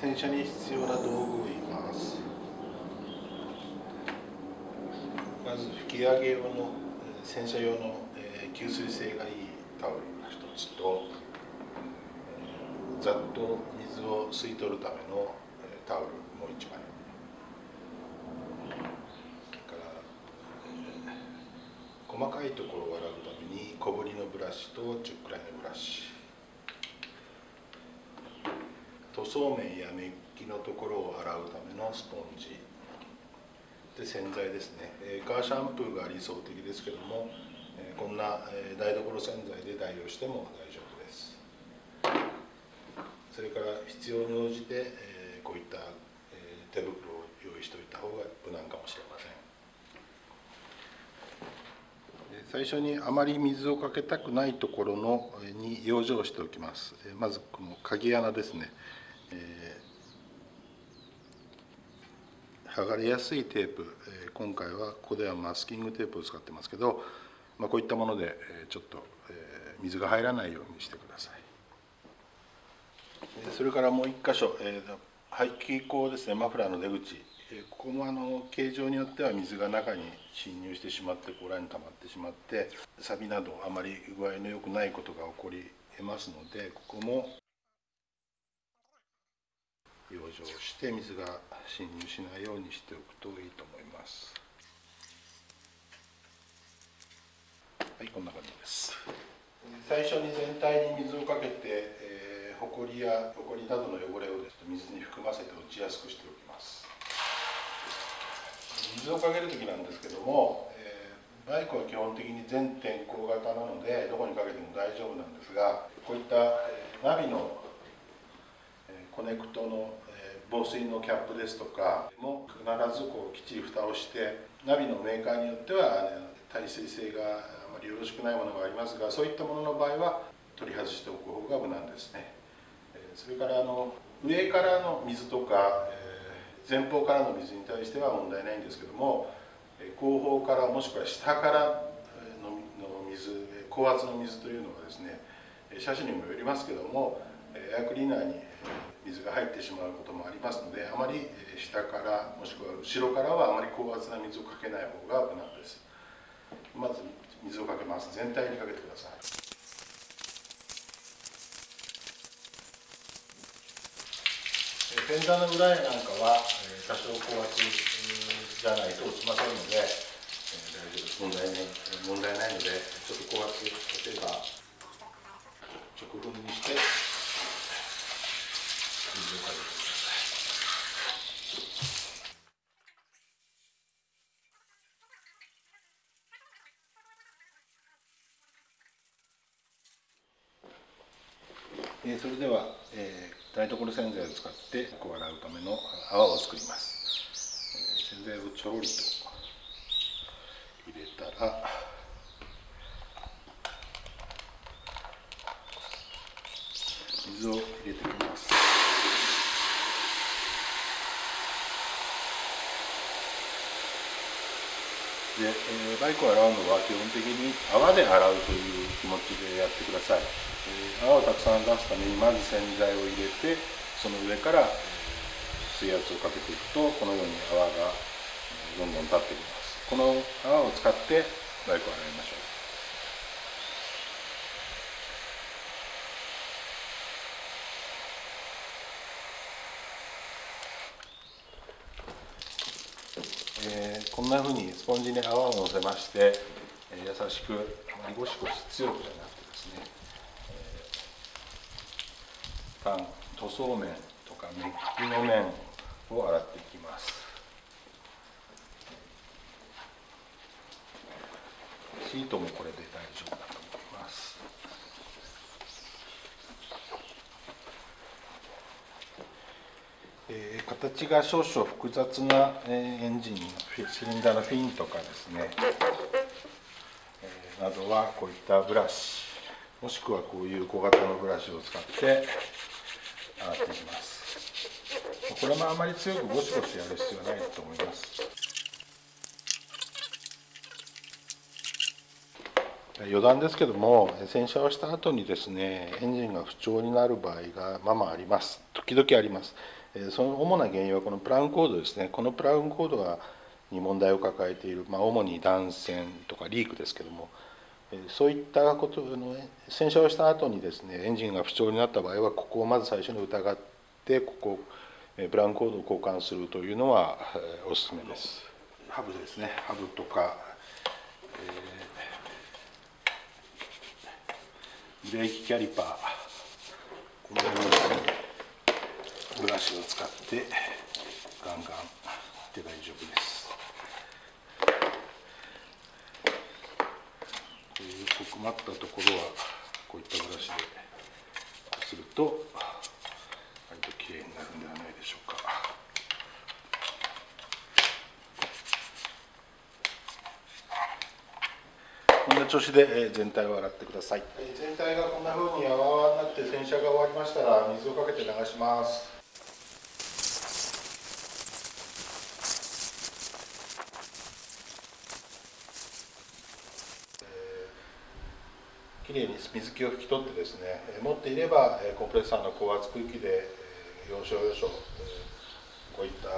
洗車に必要な道具を言います。まず吹き上げ用の洗車用の吸水性がいいタオルが1つとざっと水を吸い取るためのタオルもう1枚細かいところを洗うために小ぶりのブラシと10くらいのブラシ。塗装面やメッキのところを洗うためのスポンジ。で洗剤ですね。カーシャンプーが理想的ですけどもこんな台所洗剤で代用しても大丈夫です。それから必要に応じてこういった手袋を用意しておいた方が無難かもしれません。最初にあまり水をかけたくないところのに養生しておきます。まずこの鍵穴ですね、えー、剥がれやすいテープえ今回はここではマスキングテープを使ってますけど、まあ、こういったものでえちょっとえ水が入らないようにしてください。それからもう一箇所、えー、排気口ですねマフラーの出口。ここもあの形状によっては水が中に侵入してしまってこらに溜まってしまって錆などあまり具合の良くないことが起こり得ますのでここも養生して水が侵入しないようにしておくといいと思います。はいこんな感じです。最初に全体に水をかけて、えー、ほこりやほこりなどの汚れをです、ね、水に含ませて落ちやすくしておきます。水をかける時なんですけども、えー、バイクは基本的に全天候型なのでどこにかけても大丈夫なんですがこういった、えー、ナビの、コネクトの、防水のキャップですとかも必ずこうきっちり蓋をしてナビのメーカーによっては、耐水性があまりよろしくないものがありますがそういったものの場合は取り外しておく方が無難ですね。それからあの上からの水とか、前方からの水に対しては問題ないんですけども後方からもしくは下からの水高圧の水というのはですね車種にもよりますけどもエアクリーナーに水が入ってしまうこともありますのであまり下からもしくは後ろからはあまり高圧な水をかけない方が無難です。まず水をかけます。全体にかけてください。フェンダーの裏絵なんかは、え多少高圧じゃないと落ちませんので、え大丈夫です。問題ない問題ないのでちょっと高圧例えば直分にして水をかけてくださえーそれでは、えー台所洗剤を使ってこう洗うための泡を作ります。洗剤をちょろりと入れたら水を入れていきます。で、えー、バイクを洗うのは基本的に泡で洗うという気持ちでやってください。え泡をたくさん出すためにまず洗剤を入れてその上から水圧をかけていくとこのように泡がどんどん立ってきます。この泡を使ってバイクを洗いましょうえー、こんなふうにスポンジに泡をのせまして、えー、優しくゴシゴシ強くじゃなくてですね缶塗装面とかメッキの面を洗っていきます。シートもこれで大丈夫だと思いますえー、形が少々複雑な、えー、エンジンシリンダーのフィンとかですね、えー、などはこういったブラシもしくはこういう小型のブラシを使って洗っていきます。これもあまり強くゴシゴシやる必要はないと思います。余談ですけども洗車をした後にですねエンジンが不調になる場合がままあります。時々あります。その主な原因はこのプラウンコードですね。このプラウンコードがに問題を抱えている、まあ、主に断線とかリークですけどもそういったことの洗車をした後にですねエンジンが不調になった場合はここをまず最初に疑ってここブラウンコードを交換するというのはおすすめです。ハブですね。ハブとか、えー、ブレーキキャリパー。このようにブラシを使ってガンガンいって大丈夫ですという困ったところはこういったブラシですると割ときれいになるんではないでしょうか。こんな調子で全体を洗ってください。全体がこんな風に泡になって洗車が終わりましたら水をかけて流します。きれいに水気を拭き取ってですね持っていればコンプレッサーの高圧空気で要所要所こういった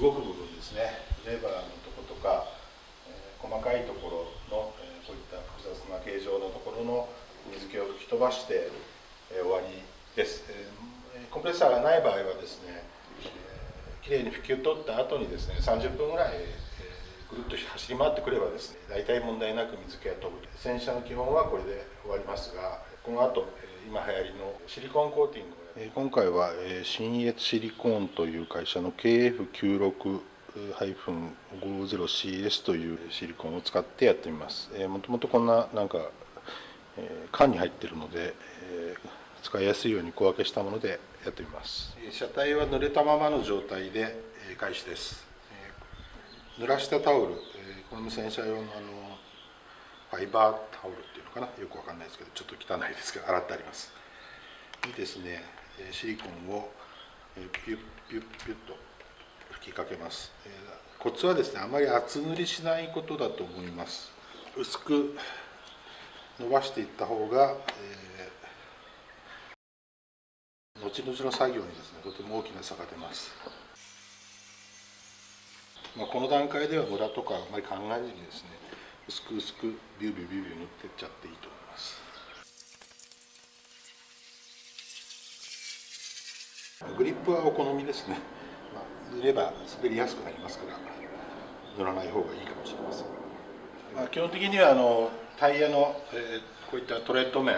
動く部分ですねレバーのとことか細かいところのこういった複雑な形状のところの水気を吹き飛ばして終わりです。コンプレッサーがない場合はですねきれいに拭き取った後にですね30分ぐらいっと走り回ってくればですね大体問題なく水気が飛ぶ洗車の基本はこれで終わりますがこの後今流行りのシリコンコーティング今回は新越シリコーンという会社の KF96 50CS というシリコンを使ってやってみます。もともとこんななんか、え缶に入ってるので、え使いやすいように小分けしたものでやってみます。車体は濡れたままの状態で開始です。濡らしたタオル、えー、これも洗車用のあのファイバータオルっていうのかな？よくわかんないですけどちょっと汚いですけど洗ってあります。にですね。シリコンをピュッピュッピュッと吹きかけます、えー、コツはですねあまり厚塗りしないことだと思います。薄く伸ばしていった方が、えー、後々の作業にですねとても大きな差が出ます。まあ、この段階ではムラとかあまり考えずにですね薄く薄くビュービュービュービュー塗ってっちゃっていいと思います。グリップはお好みですね、まあ、塗れば滑りやすくなりますから塗らない方がいいかもしれません、まあ、基本的にはあのタイヤの、えー、こういったトレッド面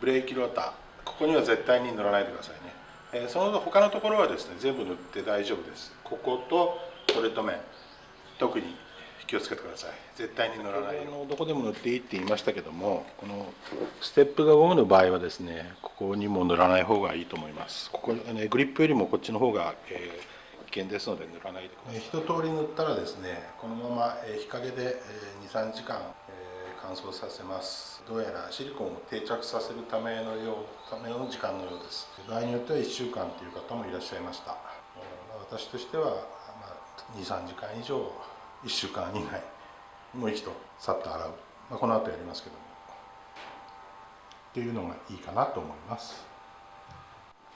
ブレーキローターここには絶対に塗らないでくださいね、えー、その他のところはですね全部塗って大丈夫です。こことトレート面特に気をつけてください。絶対に乗らないのどこでも塗っていいって言いましたけどもこのステップがゴムの場合はですねここにも塗らない方がいいと思います。ここ、ね、グリップよりもこっちの方が、えー、危険ですので塗らないでください。一通り塗ったらですねこのまま日陰で23時間乾燥させます。どうやらシリコンを定着させるためのようための時間のようです。場合によっては1週間という方もいらっしゃいました。私としては23時間以上1週間以内もう一度さっと洗う、まあ、この後やりますけども。っていうのがいいかなと思います、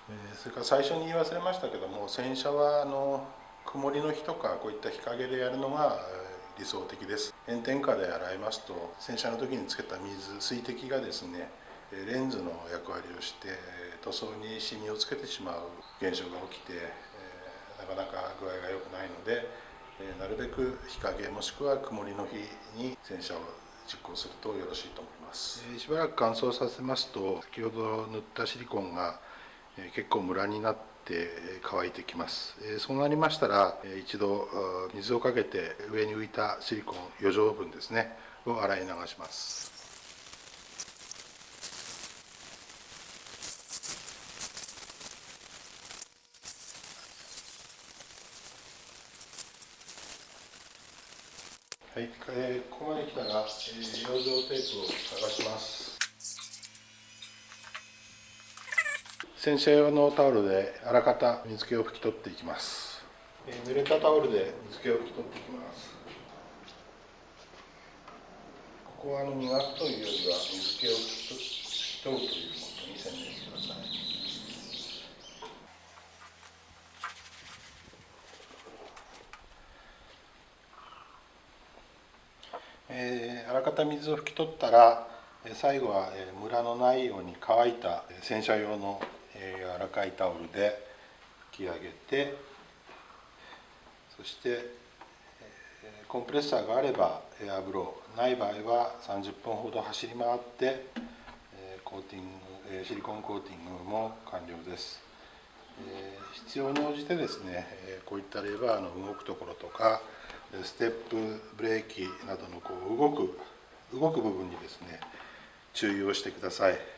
えー、それから最初に言い忘れましたけども洗車はあの曇りの日とかこういった日陰でやるのが理想的です。炎天下で洗いますと洗車の時につけた水水滴がですねレンズの役割をして塗装にシミをつけてしまう現象が起きてなかなか具合が良くないので、えなるべく日陰もしくは曇りの日に洗車を実行するとよろしいと思います、えしばらく乾燥させますと先ほど塗ったシリコンが、え結構ムラになって乾いてきます、えそうなりましたら、え一度水をかけて上に浮いたシリコン余剰分ですねを洗い流します。はい、えー、ここまで来たら、えー、養生テープを剥がします。洗車用のタオルであらかた水気を拭き取っていきます、えー、濡れたタオルで水気を拭き取っていきます。ここはあの磨くというよりは水気を拭き取るというものに専念してくださいえー、あらかた水を拭き取ったら最後はムラのないように乾いた洗車用の柔らかいタオルで拭き上げてそしてコンプレッサーがあればエアブローない場合は30分ほど走り回ってコーティングシリコンコーティングも完了です。必要に応じてですねこういったレバーの動くところとかステップブレーキなどのこう動く動く部分にですね注意をしてください。